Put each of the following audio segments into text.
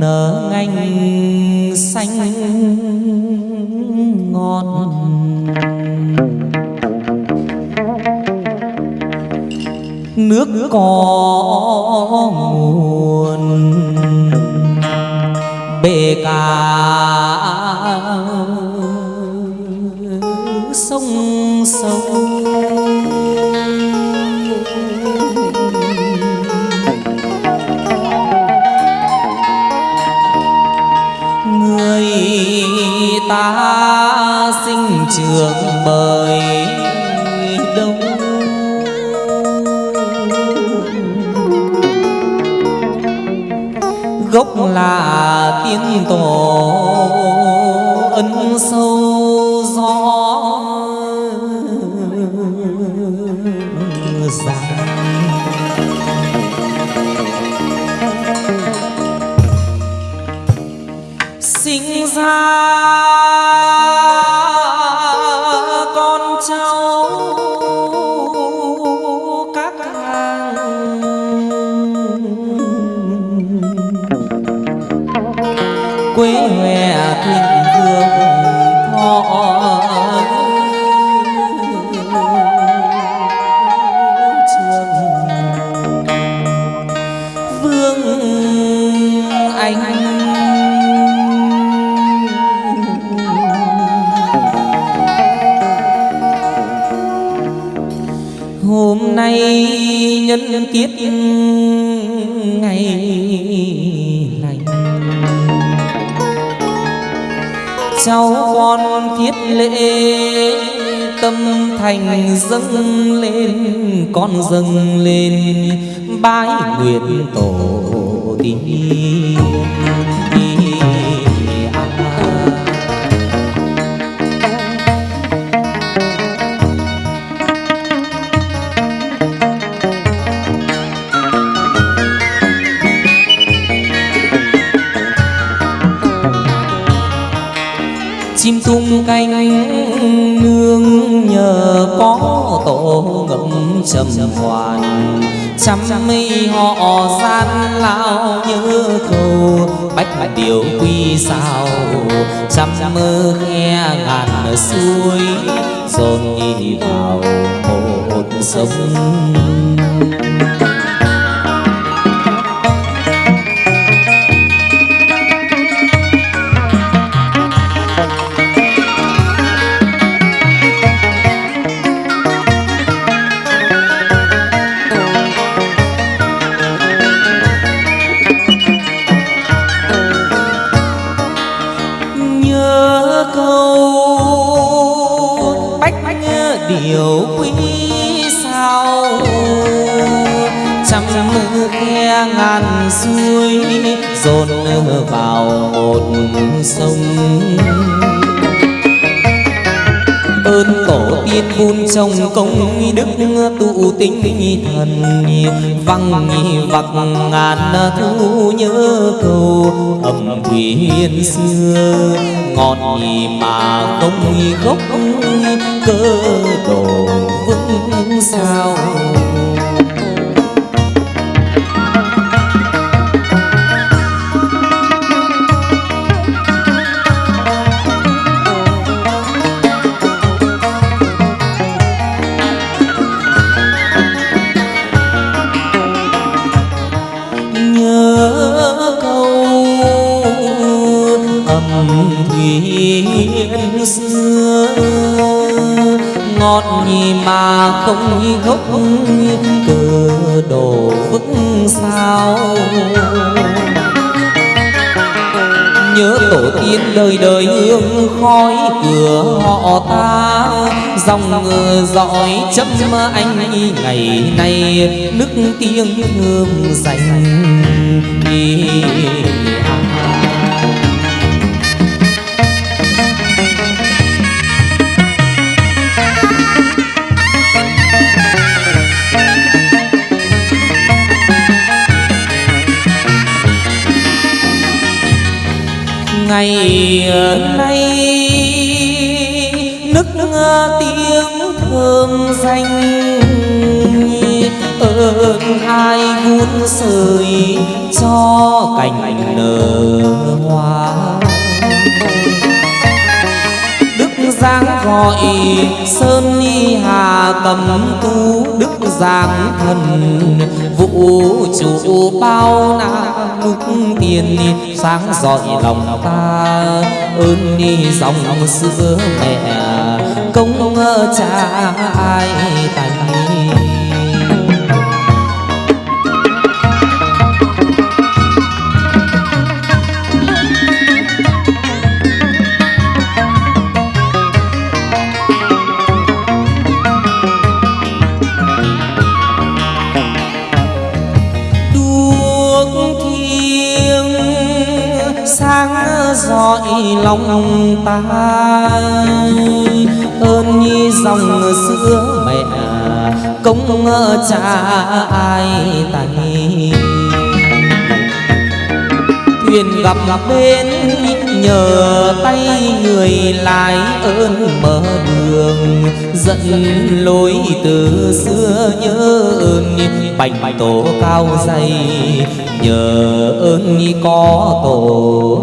nở ngành xanh ngọt. Nước có nguồn bể cả sông sâu. Trường mời đông. Gốc là tiên tổ ân sâu. Nhân tiết ngày lành. Cháu con thiết lễ tâm thành dâng lên, con dâng lên bái nguyện tổ tiên. Điều quy sao trăm mơ khe ngàn suối dồn đi vào một sông thần văng vặc ngàn thu nhớ cầu thủy hiên xưa. Ngọn nhị mà không gốc, cơ đồ vững sao? Không gốc cờ đồ vững sao. Nhớ tổ tiên đời đời hương khói cửa họ ta, dòng dõi chấm anh ngày nay, nước tiếng hương dành ngày nay nức tiếng thơm danh ơn ai vun sưởi cho cành nở hoa đức giang gọi sơn ni hà tâm tu đức giang thần. Vũ trụ bao na lúc tiền, sáng dọi lòng ta, ơn ni dòng xưa mẹ. Công cha ai tài ngóng ta. Ơn nhi dòng xưa mẹ, công cha ai tay thuyền gặp bên nhờ tay người lái ơn mở đường dẫn lối từ xưa nhớ ơn. Bành tổ cao dày, nhờ ơn có tổ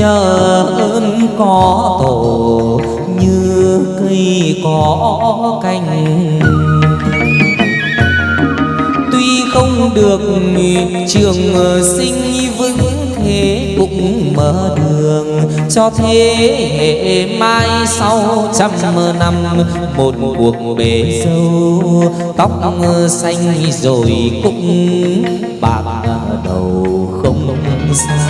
nhờ ơn có tổ, như cây có cành. Tuy không được trường sinh vững thế cũng mở đường cho thế hệ mai sau trăm năm. Một cuộc bể dâu tóc xanh rồi cũng bạc đầu không xa.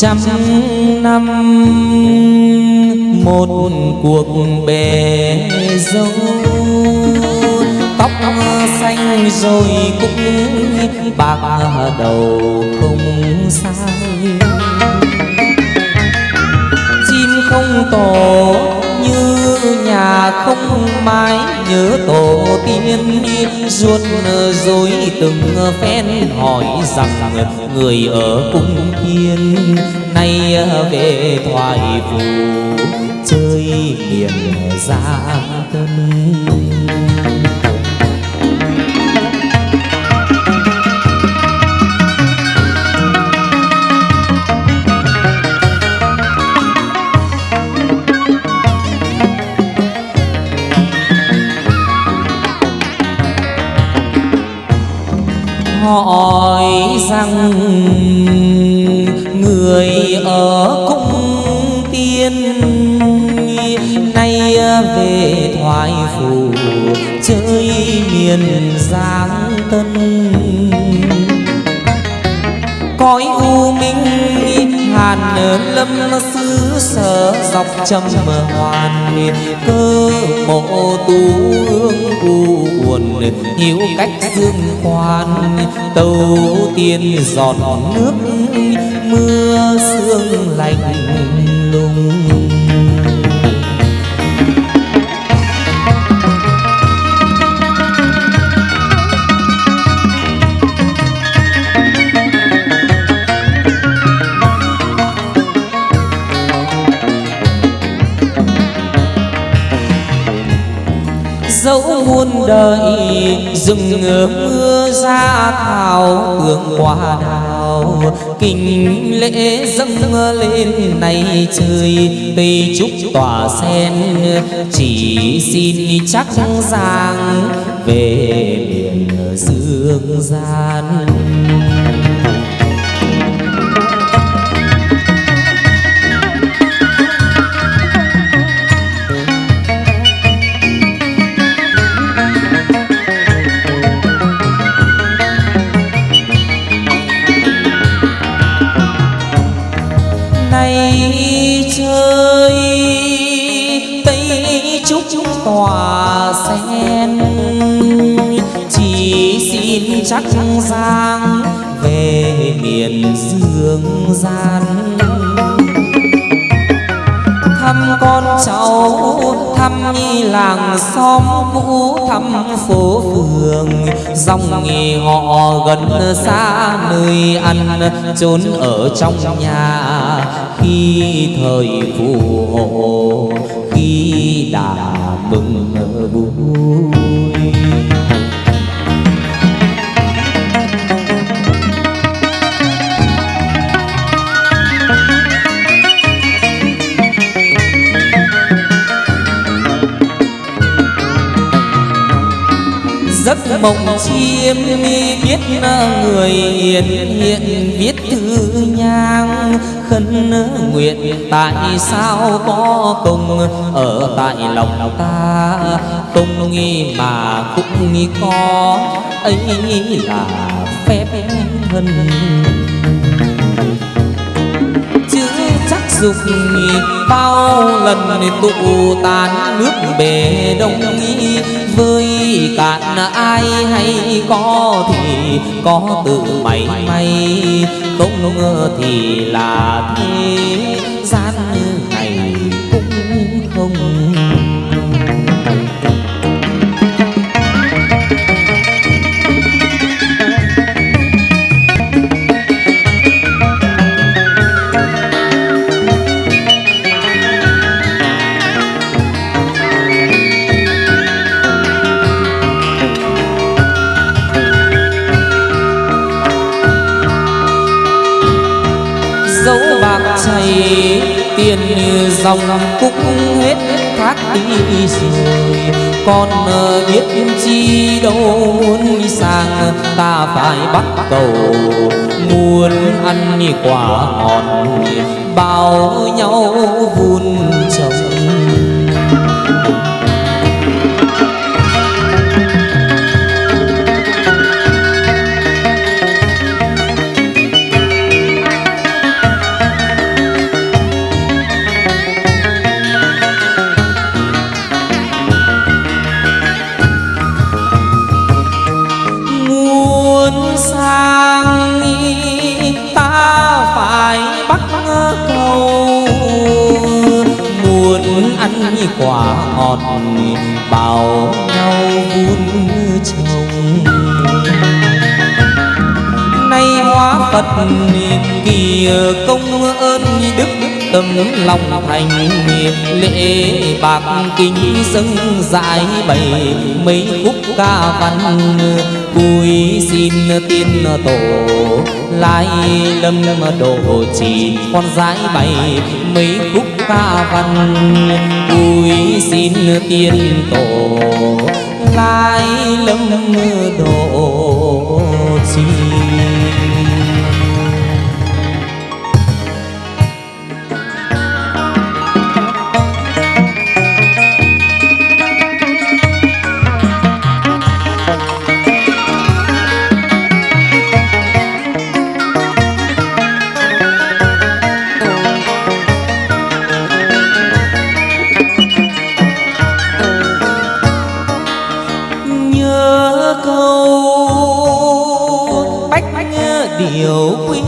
Trăm năm, một cuộc bề dâu. Tóc xanh rồi cũng bạc đầu không sai. Chim không tổ như nhà không mái nhớ tổ tiên ruột dối từng phen hỏi rằng người ở cung thiên nay về thoại phù chơi miền gia tân hỏi rằng người ở cung tiên nay về thoại phủ chơi miền giang tân. Lâm xứ sở dọc trầm hoàn cơ mộ tu hương u buồn hiểu cách dương quan tàu tiên giọt nước, mưa sương lạnh lùng. Muôn đời, rừng mưa ra thảo, hương hoa đào. Kinh lễ dâng lên này trời, tây trúc tỏa sen. Chỉ xin chắc giang về miền dương gian xin sang giang, về miền dương gian. Thăm con cháu, thăm nhi làng xóm cũ, thăm phố phường. Dòng nghề họ gần xa, nơi ăn, trốn ở trong nhà. Khi thời phù hộ, khi đã mừng vui. Giấc mộng chiêm biết người hiền hiện, viết thư nhang khấn nguyện. Tại sao có công ở tại lòng ta? Công nghi mà cũng nghi có, ấy là phép thân dục bao lần tụ tàn nước bể đông nghi với cạn ai hay có thì có tự mày may, không ngờ thì là thế. Dòng cũng hết thác đi rồi con ờ, biết chi đâu, muốn sang ờ, ta phải bắt cầu. Muốn ăn quả ngọt bao nhau vun trồng. Quả ngọt bao nhau vun trồng nay hóa phật kỳ công ơn đức tâm lòng thành lễ bạc kinh dâng giải bày mấy khúc ca văn. Vui xin tiên tổ lai lâm độ chỉ con giải bày mấy khúc ca văn. Vui xin tiên tổ lai lâm độ chi. Điều quý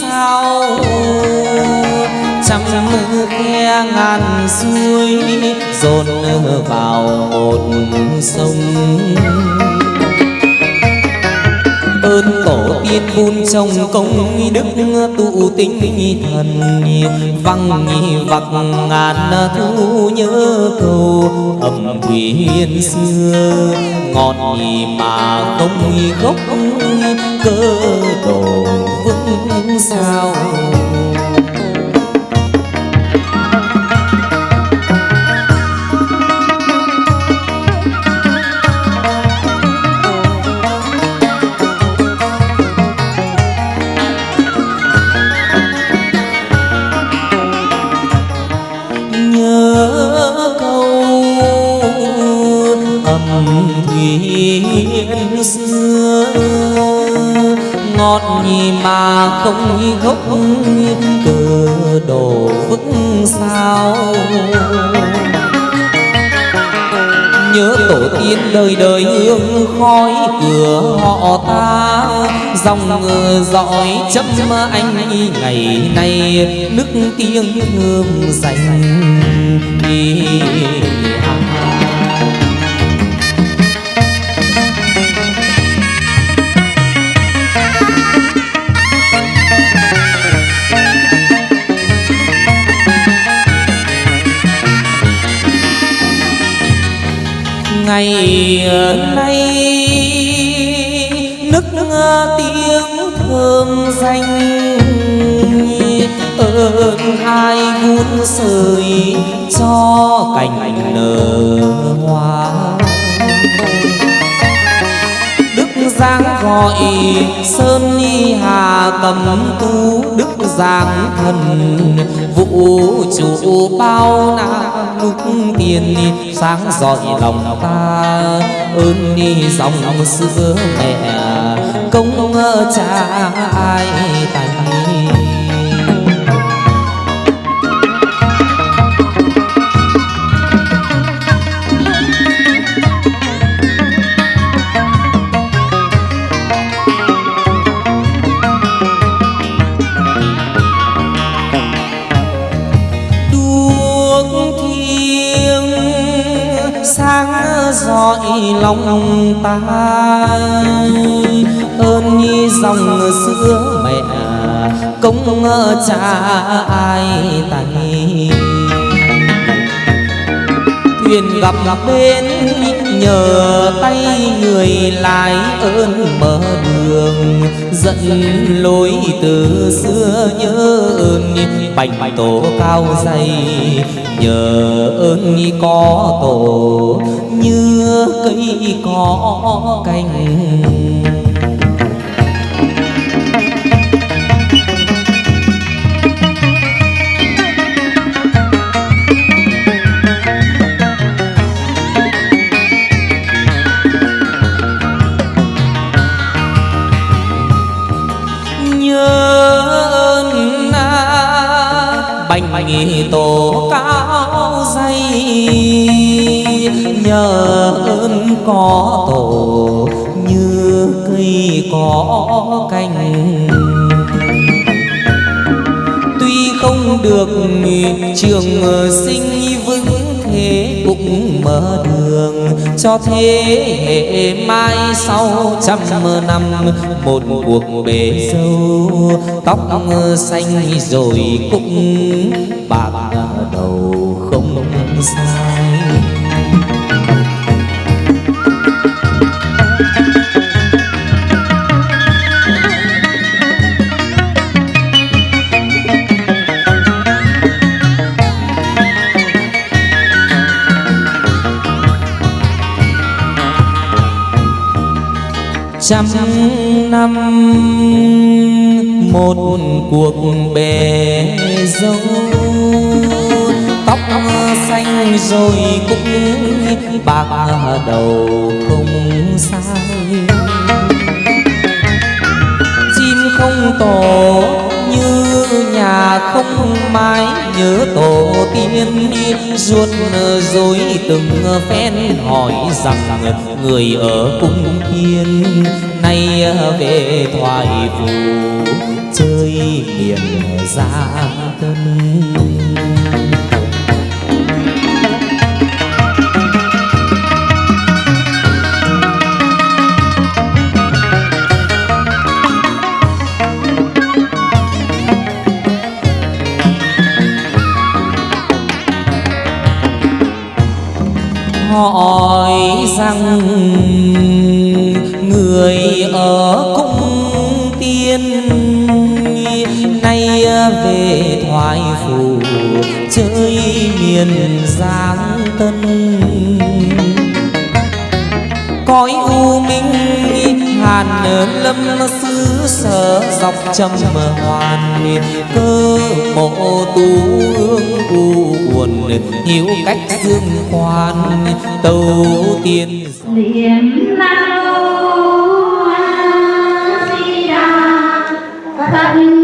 sao? Trăm khe ngàn suối dồn vào một sông. Ơn tổ tiên vun trồng công đức tụ tinh thần văng vặc ngàn thu nhớ cầu. Âm thuyền xưa ngọn mà không gốc cơ đồ vững sao? Không gốc cờ đồ vững sao. Nhớ tổ tiên đời đời hương khói cửa họ ta, dòng dõi chấm anh ngày nay nước tiếng hương dành ngày nay nức tiếng thơm danh ơn hai vun sơi cho cành nở hoa giang gọi sơn ni hà tâm tu đức giang thần. Vũ trụ bao na lúc tiền, sáng dọi lòng ta, ơn ni dòng xưa mẹ. Công cha ai tài lòng ta. Ơn nhi dòng xưa mẹ, công cha ai tay thuyền gặp gặp bên nhờ tay người lái ơn mở đường dẫn lối từ xưa nhớ ơn. Bành tổ cao dày, nhờ ơn có tổ như cây cỏ cành. Nhớ ơn na bành tổ ca nhờ ơn có tổ, như cây có cành. Tuy không được trường sinh vững thế cũng mở đường cho thế hệ mai sau trăm năm. Một cuộc bể dâu, tóc xanh rồi cũng bạc đầu không xa. Trăm năm, một cuộc bề dâu. Tóc xanh rồi cũng bạc đầu không sai. Chim không tổ như nhà không mái nhớ tổ tiên ruột dối từng phen hỏi rằng người ở cung thiên nay về thoại phù chơi miền gia tân hỏi rằng người ở cung tiên nay về thoại phủ chơi miền giang tân. Lâm xứ sở dọc trầm hoàn cơ mộ tu hương u buồn hiểu cách dương hoàn tâu tiên niệm nam mô a di đà phật.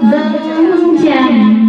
Dâng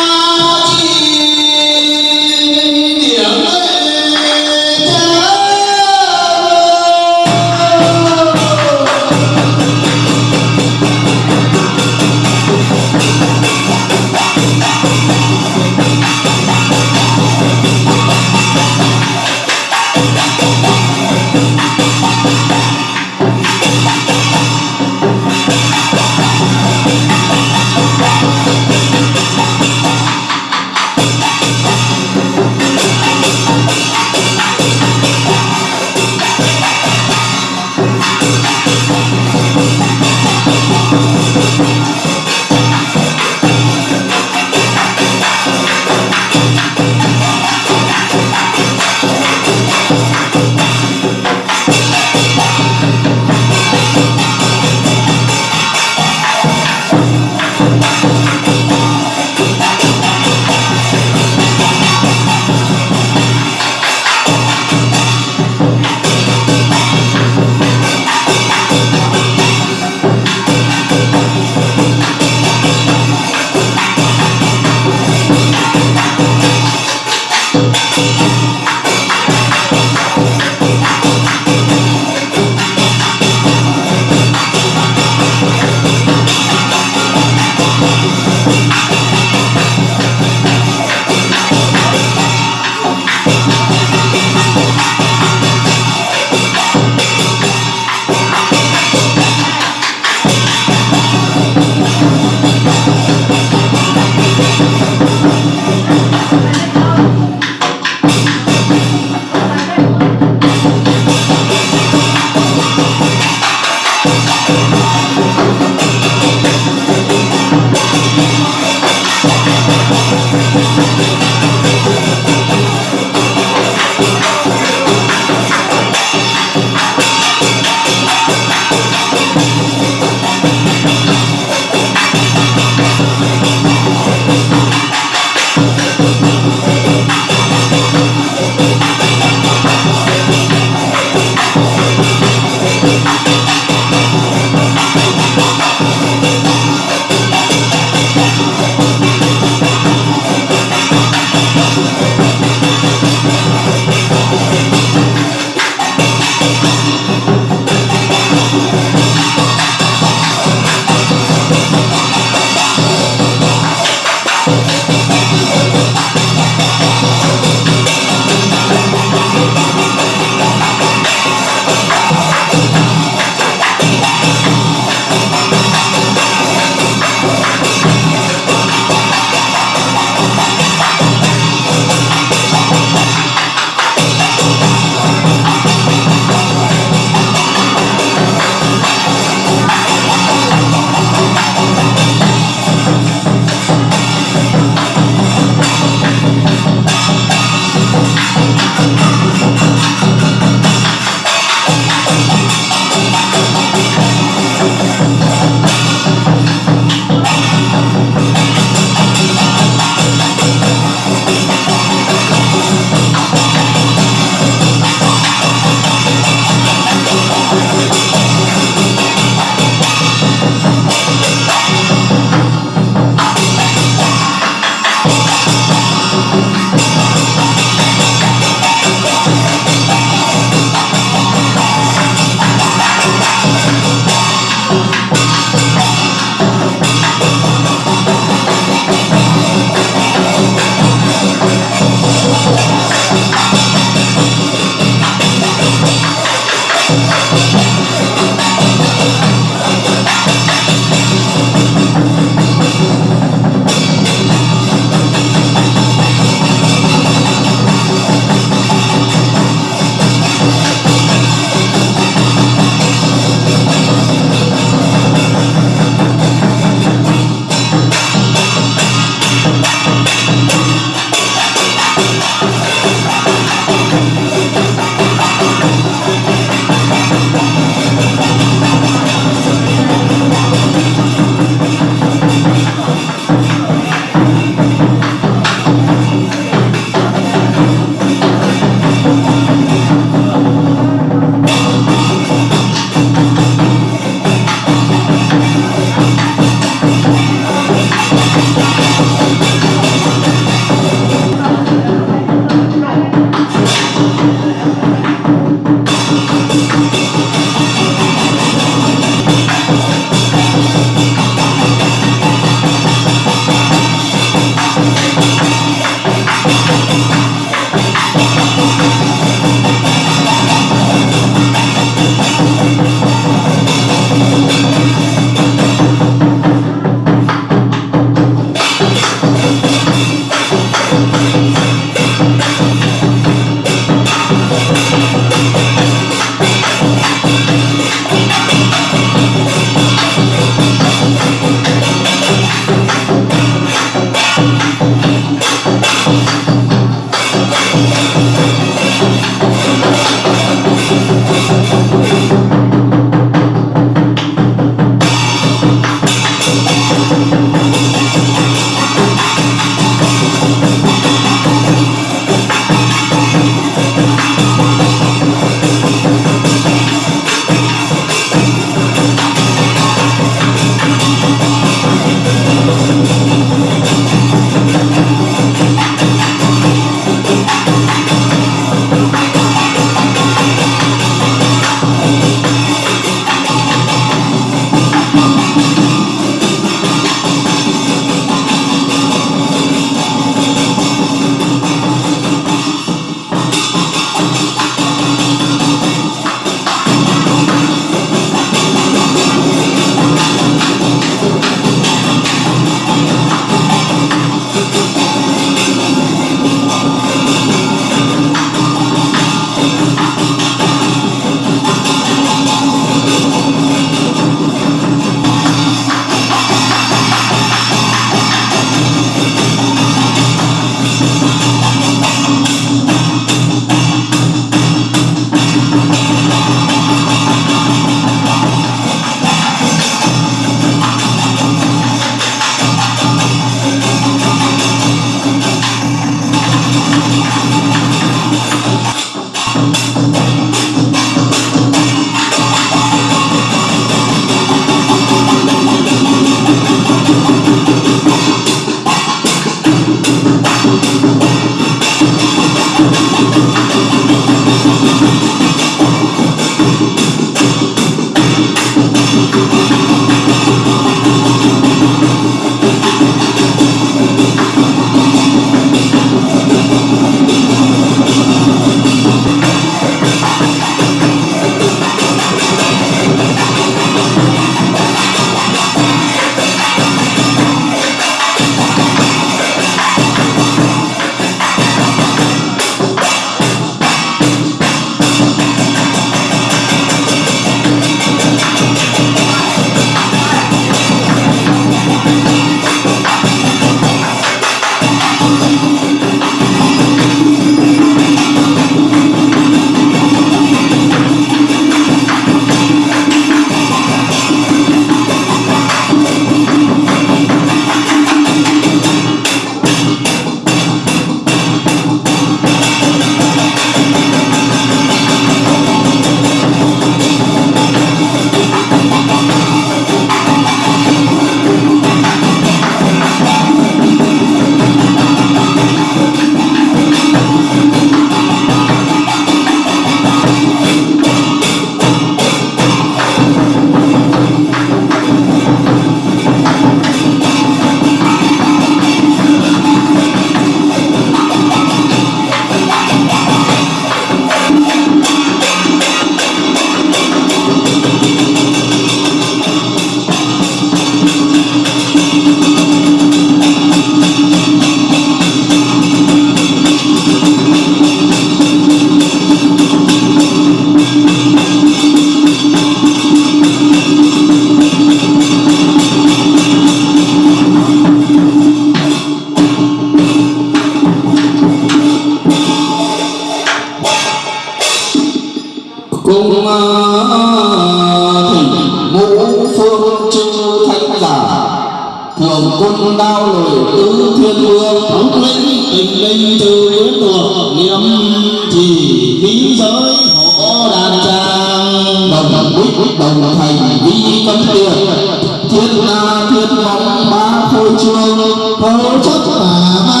trương chất mà ma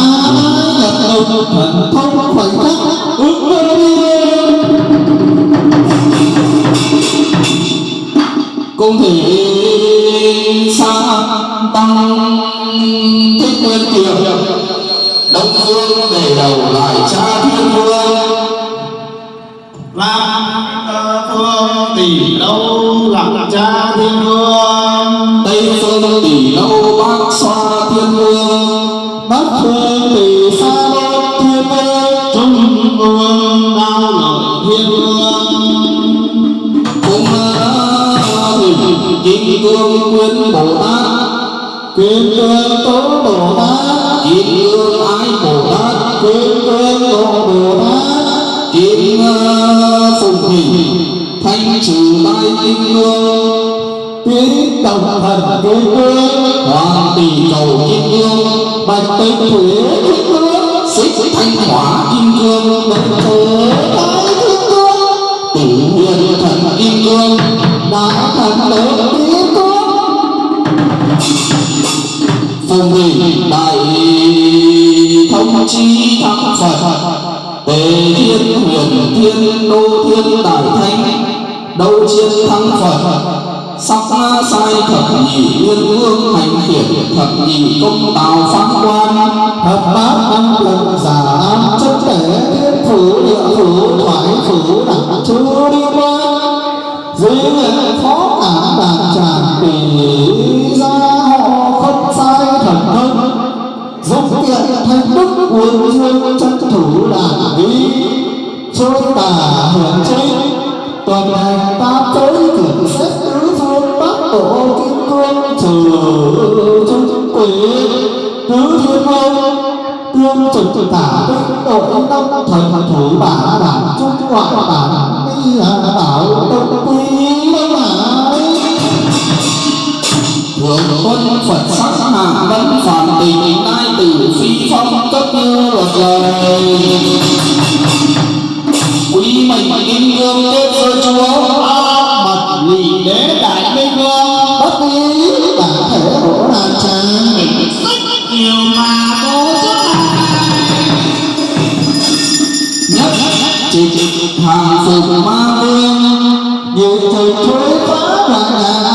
nhật đồng thần thông khoảnh khắc. Kim cương tiếng đồng thần kim cương hoàng tỷ cầu kim cương bạch tịch thủy kim cương xích thanh hỏa kim cương bạch thổ thái kim cương tỷ nguyên thần kim cương đã thần lớn kim cương phùng hình đại thông chi thắng phật tề thiên huyền thiên đô thiên đại thánh đấu chiến thắng phật. Sắc sai thập nhị nguyên vương hành thiện thập nhị công tào phán quan. Thập bát âm lần giả chất thể thiên phủ địa phủ thoại phủ đẳng chú đi qua, dưới nguyện phó cả đàn tràng tỷ ra họ không sai thần thân. Giúp tiện thành đức quyền dương chân thủ đàn vi. Trôi tả hưởng chính tuần hành tam giới cửa xét tứ phương bắc tổ kim cương trừ trung quỷ tứ thiên vương tương trực tả binh đội đông thần thủ bản bản trung ngoại bản mi bảo đông quý đông hải thượng quân phật sắc hạ vẫn phản tình nai tử phi phong cấp như luật lời quý mệnh kim cương kết sơ chúa mật lì đế đại minh vương. Bất ý bản thể hổ đàn tràng sách nhiều mà bố nhất chỉ hàng phục ma vương. Nhiều thời thuế phá loạn đạo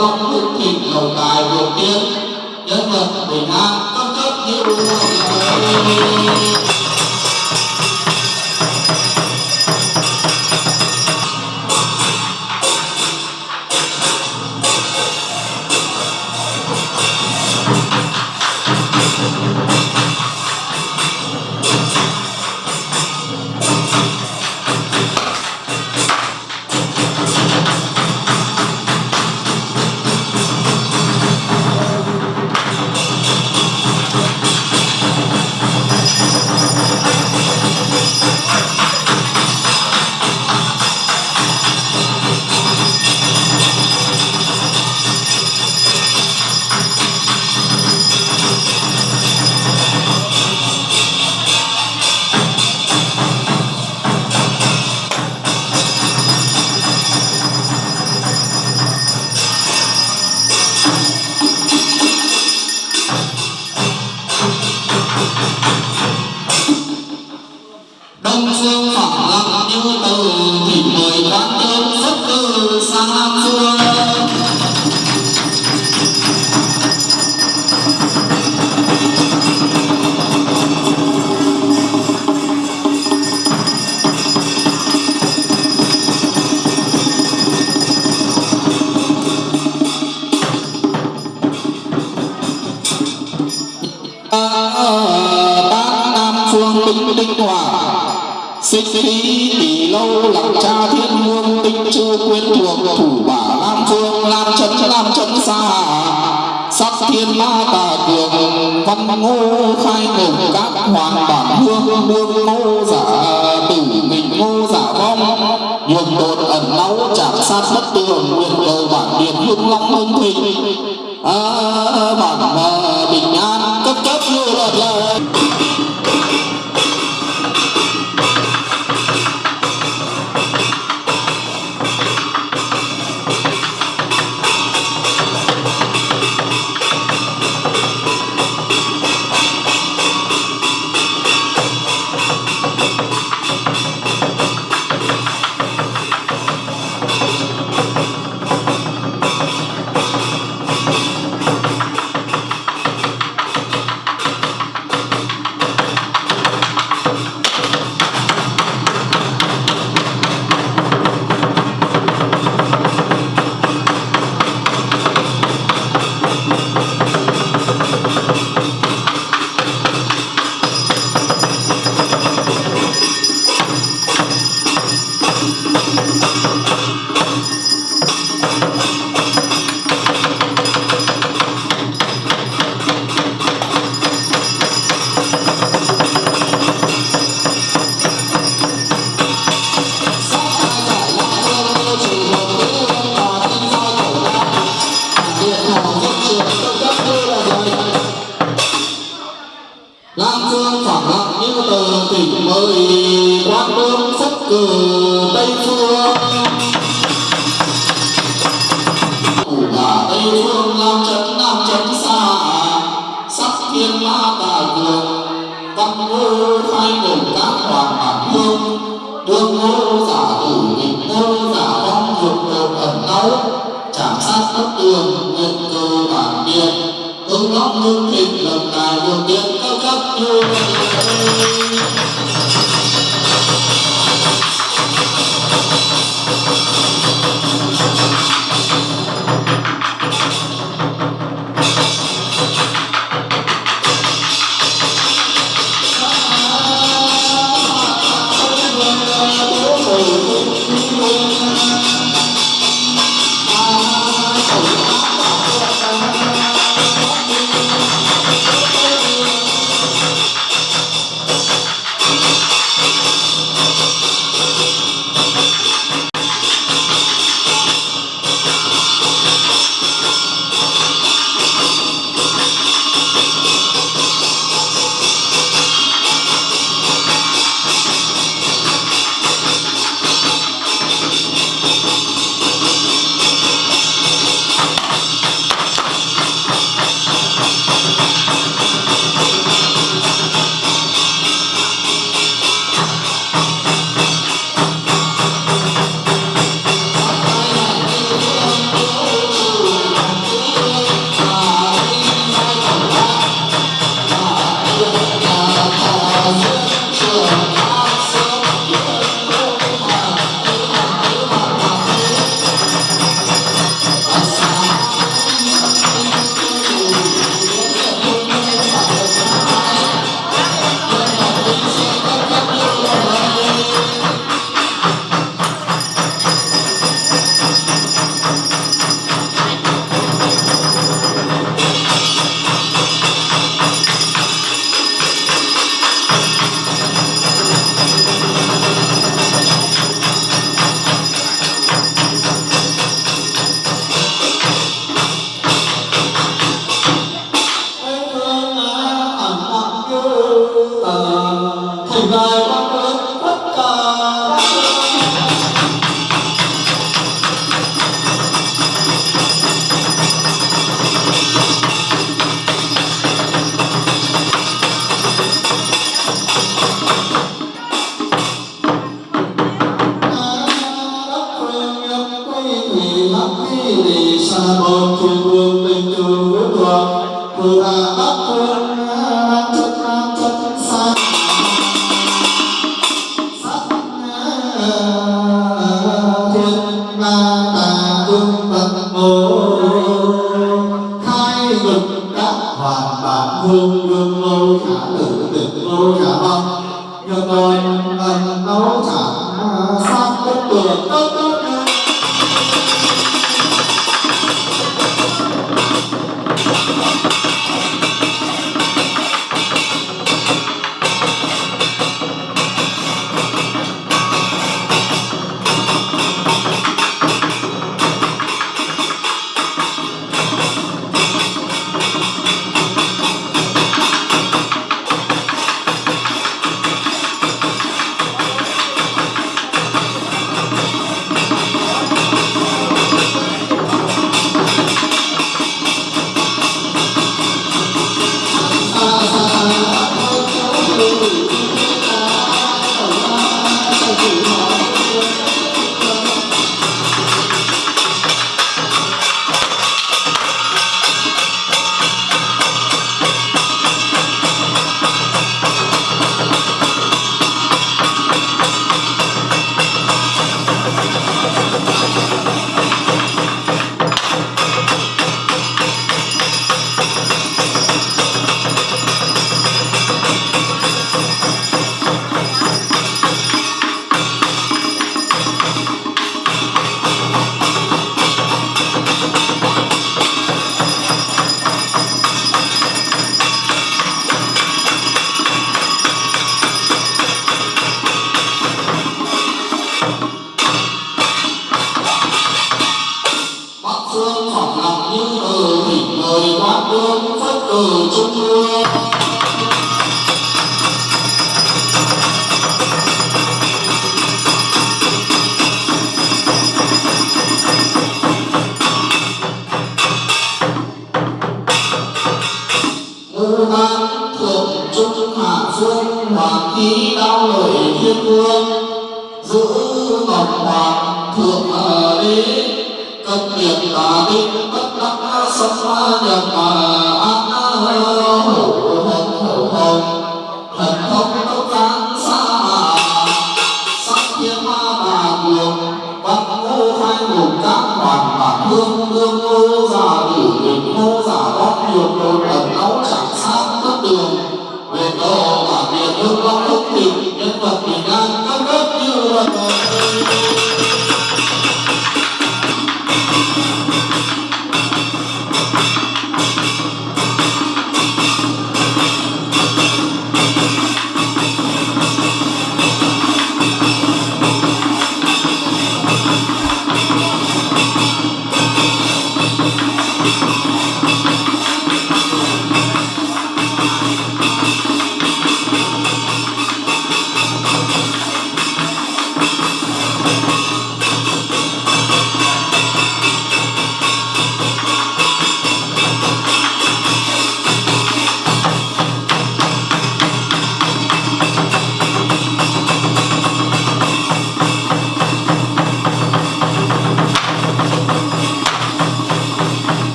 lòng đức chỉ cầu tài điều tiếng nhân vật bình an tâm cấp cấp như tây phương nam chấn nam chấn xa sắc thiên ma tà cường văn ngô khai ngộ các hoàng bản hương đương ngô giả tử nghịch ngô giả vong dục đột ẩn náu chạm sát tất tường nguyện cơ bản điện ứng lóc hương thịnh lần tài đường điện cao cấp như thành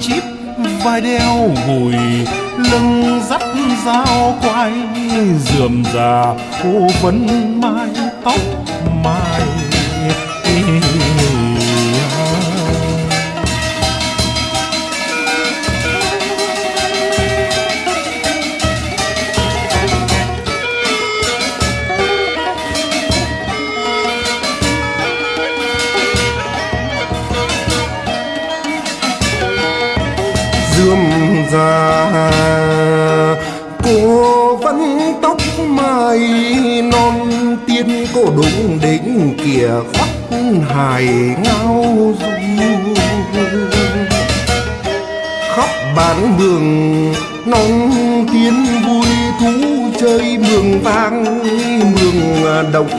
chip vai đeo gùi lưng dắt dao quay dườm già cô vấn hài ngao du khắp bản mường nóng tiếng vui thú chơi mường vang, mường động